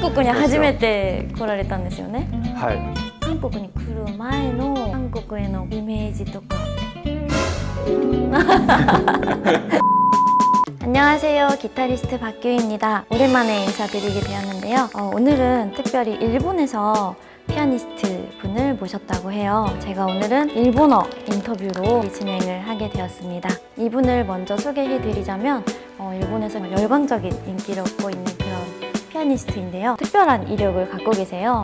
国に初めて来られたんですよねはい韓国に来る前の韓国へのイメージとか 안녕하세요 기타리스트 박규입니다 오랜만에 인사드리게 되었는데요 어, 오늘은 특별히 일본에서 피아니스트 분을 모셨다고 해요 제가 오늘은 일본어 인터뷰로 진행을 하게 되었습니다 이분을 먼저 소개해 드리자면 어, 일본에서 열광적인 인기를 얻고 있는 그런 피아니스트인데요. 특별한 이력을 갖고 계세요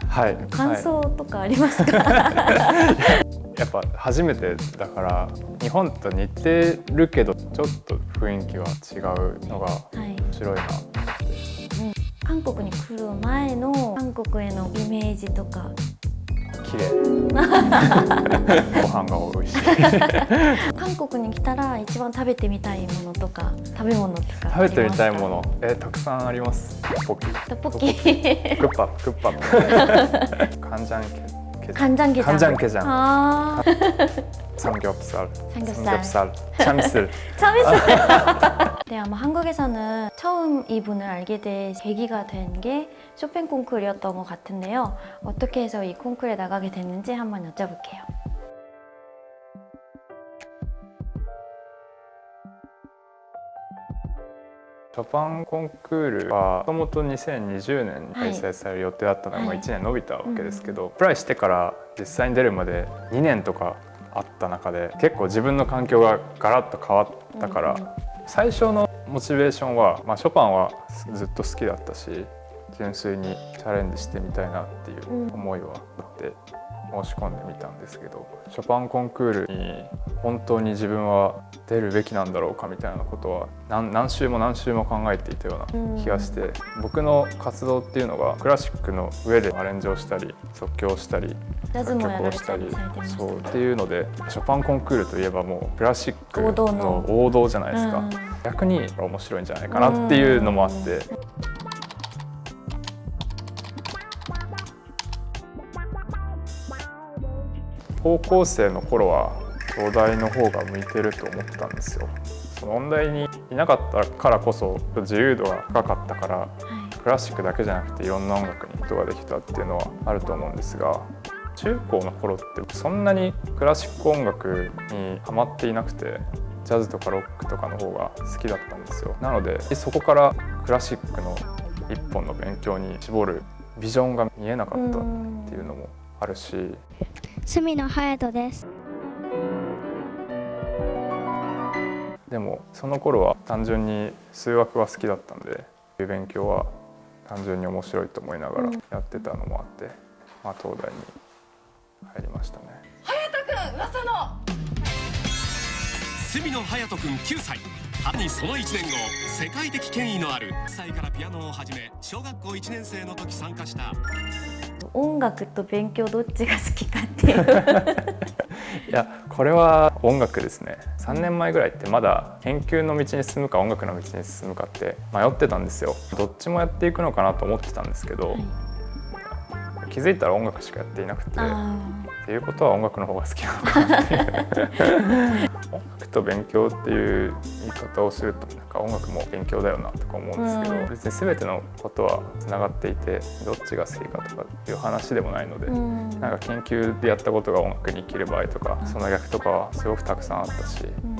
はい。感想とかありますか？は いやっぱ初めてだから日本と似てるけどちょっと雰囲気は違うのがはい。面白いなって。韓国に来る前の韓国へのイメージとか。綺麗。ご飯が美味しい。韓国に来たら一番食べてみたいものとか食べ物とか食べてみたいもの、えたくさんあります。ポキ。ますか。トッポッキ。クッパクッパ。カンジャンケ。 간장게장. 간장게장. 아, 삼겹살. 삼겹살. 삼겹살. 참이슬. 참이슬. 네, 아마 한국에서는 처음 이 분을 알게 된 계기가 된 게 쇼팽 콩쿠르였던 것 같은데요. 어떻게 해서 이 콩쿠르에 나가게 됐는지 한번 여쭤볼게요. ショパンコンクールはもともと2020年に開催される予定だったのが、はい。まあ1年延びたわけですけど、アプライしてから実際に出るまで2年とかあった中で結構自分の環境がガラッと変わったから、うんうん最初のモチベーションは、まあ、ショパンはずっと好きだったし純粋にチャレンジしてみたいなっていう思いはあって申し込んでみたんですけどショパンコンクールに本当に自分は出るべきなんだろうかみたいなことは何何週も何週も考えていたような気がして僕の活動っていうのがクラシックの上でアレンジをしたり即興したりジャズもやられたをしたりそうっていうのでショパンコンクールといえばもうクラシックのの王道じゃないですか、うん。逆に面白いんじゃないかなっていうのもあって、高校生の頃は東大の方が向いてると思ったんですよ。その音大にいなかったからこそ自由度が高かったからはい。クラシックだけじゃなくていろんな音楽にことができたっていうのはあると思うんですが中高の頃ってそんなにクラシック音楽にハマっていなくてジャズとかロックとかの方が好きだったんですよ。なのでそこからクラシックの一本の勉強に絞るビジョンが見えなかったっていうのもあるし隅野隼人です。でもその頃は単純に数学は好きだったんで勉強は単純に面白いと思いながらやってたのもあって、まあ、東大に入りましたね。隅野隼人君9歳。春にその1年後世界的権威のある。1歳からピアノを始め小学校1年生の時参加した音楽と勉強どっちが好きかっていう。いやこれは音楽ですね。3年前ぐらいってまだ研究の道に進むか音楽の道に進むかって迷ってたんですよ。どっちもやっていくのかなと思ってたんですけど、気づいたら音楽しかやっていなくてあっていうことは音楽の方が好きなのかなっていう と勉強っていう言い方をするとなんか音楽も勉強だよなとか思うんですけど、うん別に全てのことはつながっていてどっちが好きかとかっていう話でもないので、ーうんなんか研究でやったことが音楽に生きる場合とかその逆とかはすごくたくさんあったしうん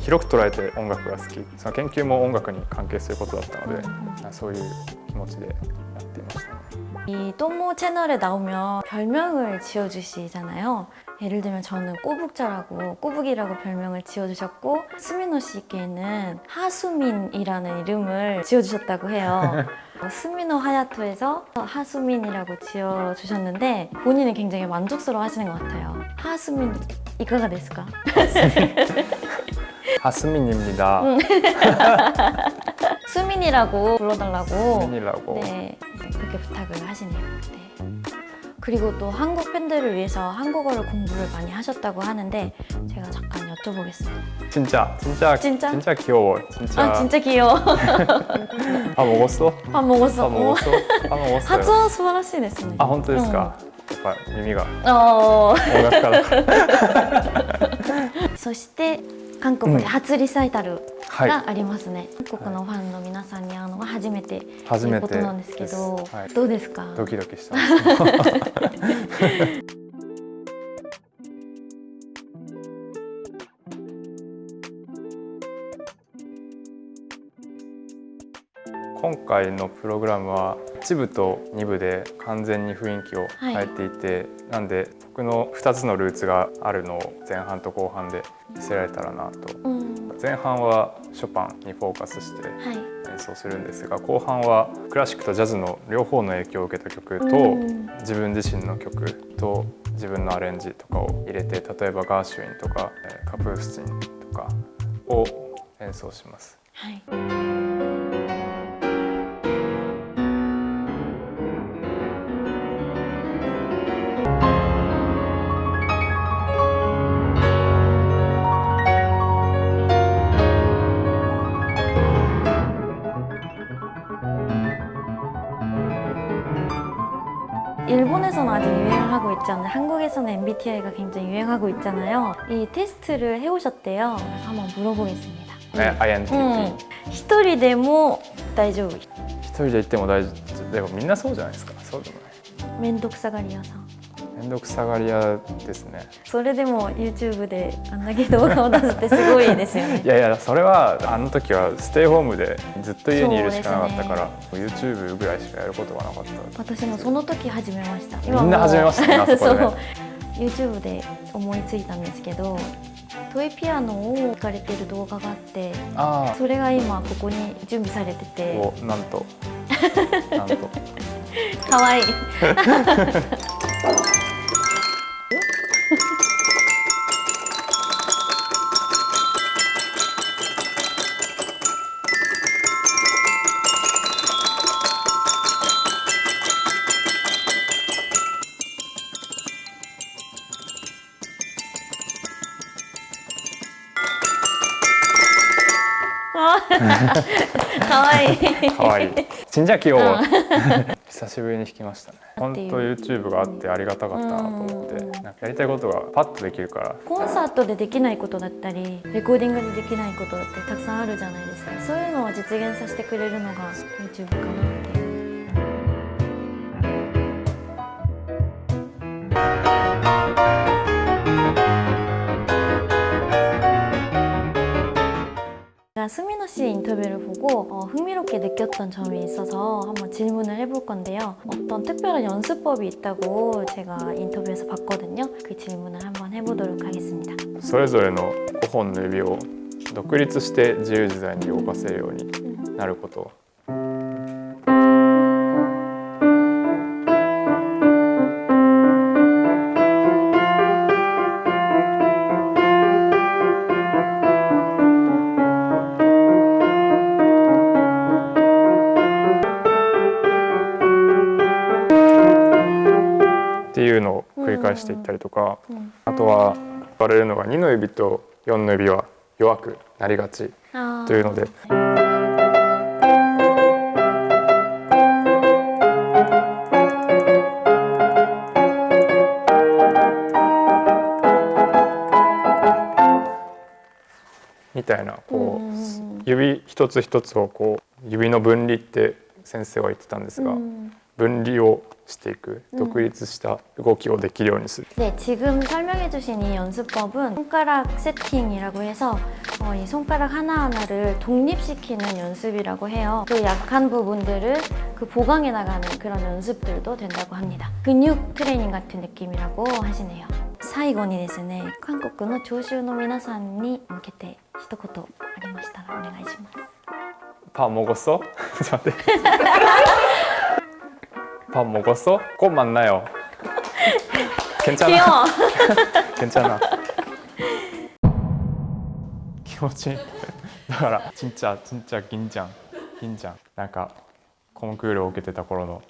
広く捉えて音楽が好きその研究も音楽に関係することだったので、そういう気持ちでやっていましたね。 이 또모 채널에 나오면 별명을 지어주시잖아요. 예를 들면 저는 꼬북자라고 꼬북이라고 별명을 지어주셨고 스미노 씨께는 하수민이라는 이름을 지어주셨다고 해요. 어, 스미노 하야토에서 하수민이라고 지어주셨는데 본인은 굉장히 만족스러워 하시는 것 같아요. 하수민 이가가 됐을까? 하스민입니다. 수민이라고 불러달라고 하스민이라고. 네, 그렇게 부탁을 하시네요. 네. 그리고 또 한국 팬들을 위해서 한국어를 공부를 많이 하셨다고 하는데 제가 잠깐 여쭤보겠습니다. 진짜 진짜 진짜? 진짜 귀여워. 진짜. 아 진짜 귀여워. 밥 먹었어? 밥 먹었어. 밥 먹었어? 밥 먹었어요. 発音素晴らしいですね。あ本当ですか。やっぱ耳がおー音楽家だから。そして 韓国で初リサイタルはい。がありますね。韓国のファンの皆さんに会うのが初めてということなんですけど、はいどうですか？ドキドキしてます。今回のプログラムは1部と2部で完全に雰囲気を変えていて、なんで僕の2つのルーツがあるのを前半と後半で見せられたらなとうん、前半はショパンにフォーカスしてはい。演奏するんですが後半はクラシックとジャズの両方の影響を受けた曲と、うん自分自身の曲と自分のアレンジとかを入れて例えばガーシュウィンとかえーカプースチンとかを演奏します。はい。 일본에서는 아직 유행하고 있지 않아요. 한국에서는 MBTI가 굉장히 유행하고 있잖아요. 이 테스트를 해오셨대요. 그래서 한번 물어보겠습니다. ね、INTP、うん、一人でも大丈夫。一人で行っても大丈夫でもみんなそうじゃないですかそうでもないめんどくさがり屋さん。 面倒くさがり屋ですね。それでも YouTube であんだけ動画を出すってすごいですよね。い。やいやそれはあの時はステイホームでずっと家にいるしかなかったから、YouTube ぐらいしかやることがなかった。私もその時始めました。みんな始めましたねあ そう。YouTube で思いついたんですけど、トイピアノを弾かれてる動画があって、あそれが今ここに準備されてあて、おなんと。なんと。可愛い。可愛い可愛い信者器を、うを、久しぶりに弾きましたね。本当 YouTube があってありがたかったなと思って、なんかやりたいことがパッとできるから。コンサートでできないことだったりレコーディングでできないことってたくさんあるじゃないですか。そういうのを実現させてくれるのが YouTube かな。 って스미노 씨 인터뷰를 보고 어, 흥미롭게 느꼈던 점이 있어서 한번 질문을 해볼 건데요. 어떤 특별한 연습법이 있다고 제가 인터뷰에서 봤거든요. 그 질문을 한번 해보도록 하겠습니다. それぞれの5本の指を独立して自由自在に動かせるようになること。 いうのを繰り返していったりとか、あとは言われるのが2の指と4の指は弱くなりがちというので。みたいなこう指一つ一つをこう指の分離って先生は言ってたんですが、 分離をしていくうん独立した動きをできるようにする、 네, 지금 설명해주신 이 연습법은 손가락 세팅이라고 해서 어, 이 손가락 하나하나를 독립시키는 연습이라고 해요. 그 약한 부분들을 그 보강해 나가는 그런 연습들도 된다고 합니다. 근육 트레이닝 같은 느낌이라고 하시네요. 最後にですね、韓国の聴衆の皆さんに向けて一言ありましたらお願いします。 밥 먹었어? 저待って 밥 먹었어? 꼭 만나요 괜찮아? 귀여워. 괜찮아 気持ちいいだから진짜 진짜 긴장 긴장なんかコンクールを受けてた頃の